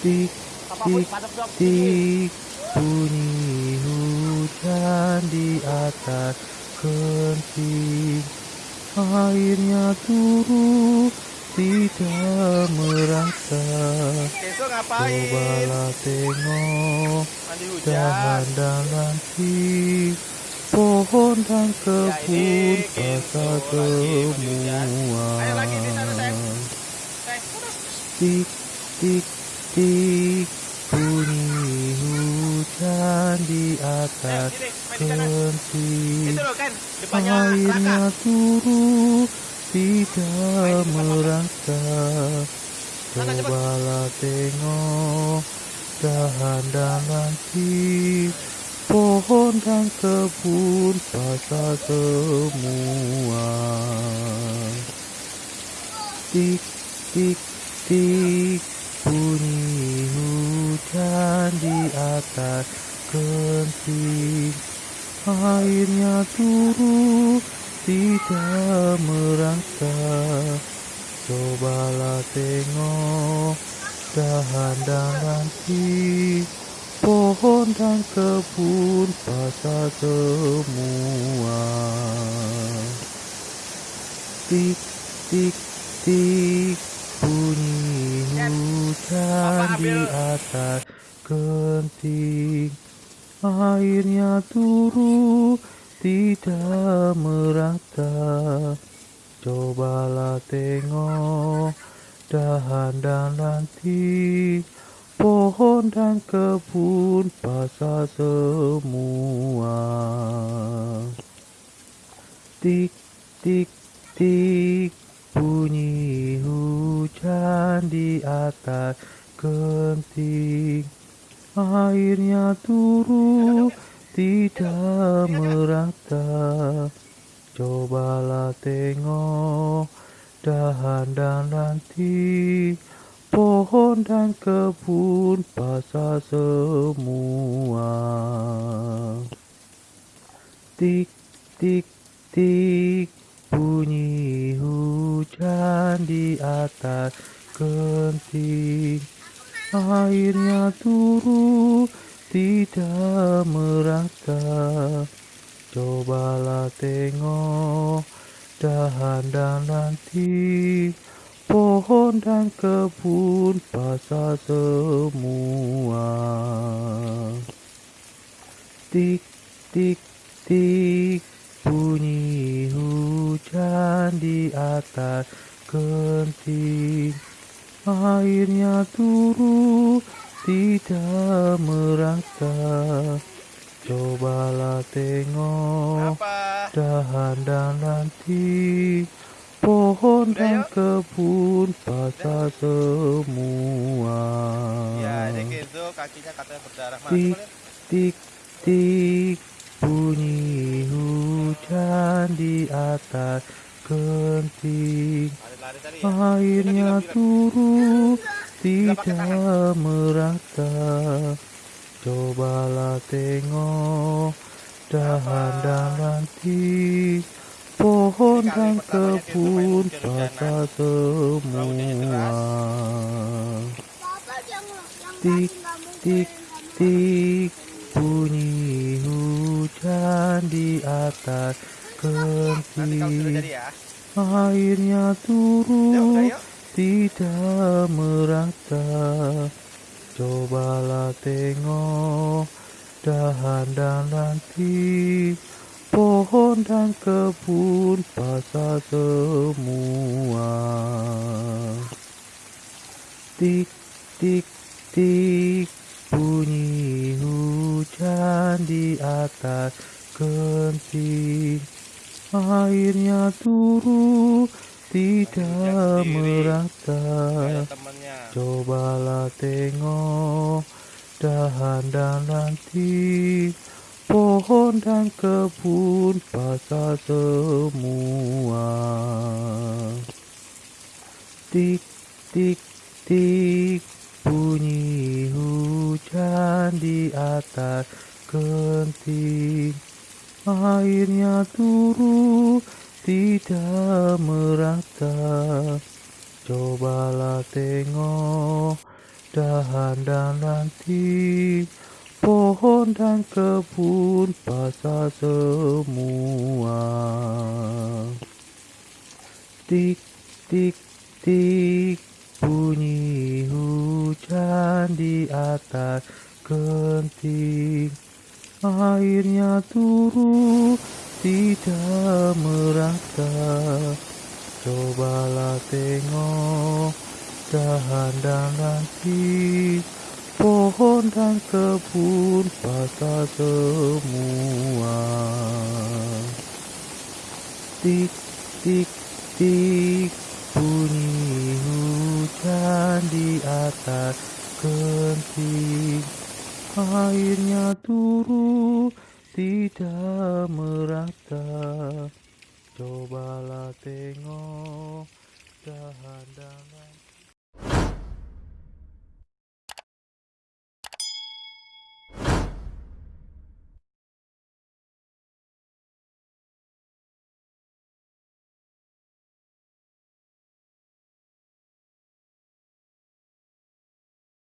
tik tik tik. bunyi hujan di atas genting airnya turun tidak ngapain? cobalah tengok Mandi hujan. dahan dan ranting pohon dan kebun Ya, ini basah gitu, semua tik tik tik bunyi hujan di atas di kan, depannya airnya turun tidak cepat. cobalah tengok dahan dan ranting pohon dan kebun basah semua. Tik tik tik bunyi hujan di atas genting. Airnya turun tidak merata. Cobalah tengok dahan dan ranting pohon dan kebun basah semua. Tik tik tik bunyi hujan di atas genting. Airnya turun tidak merata. Cobalah tengok dahan dan ranting pohon dan kebun basah semua. Tik tik tik bunyi hujan di atas genting airnya turun tidak merata. Cobalah tengok dahan dan ranting pohon dan kebun basah semua. Tik tik tik bunyi hujan di atas genting airnya turun tidak merata. Cobalah tengok dahan dan ranting pohon dan kebun basah semua. Tik tik tik bunyi hujan di atas genting airnya turun tidak merata. Cobalah tengok Apa? dahan dan ranting pohon dan kebun basah semua. Ya, jadi gitu kakinya katanya berdarah. Mana tik tik tik bunyi hujan di atas genting ya. airnya turun tidak merata. Cobalah tengok dahan dan ranting pohon dan kebun basah semua. Bapak yang yang Tik, tik, tik. Bunyi hujan di atas Nanti kalau sudah jadi ya. airnya Ya udah turun yuk. tidak merata cobalah tengok dahan dan ranting pohon dan kebun basah semua tik tik tik bunyi hujan di atas genting airnya turun tidak merata. Cobalah tengok dahan dan ranting pohon dan kebun basah semua. Tik tik tik bunyi hujan di atas genting airnya turun tidak merata cobalah tengok dahan dan ranting, pohon dan kebun basah semua. Tik, tik, tik, bunyi hujan di atas genting. Airnya turun tidak merata. Cobalah tengok dahan dan pohon dan kebun basah semua. Tik, tik, tik, bunyi hujan di atas genting. Airnya turun tidak merata. Cobalah tengok dahan dan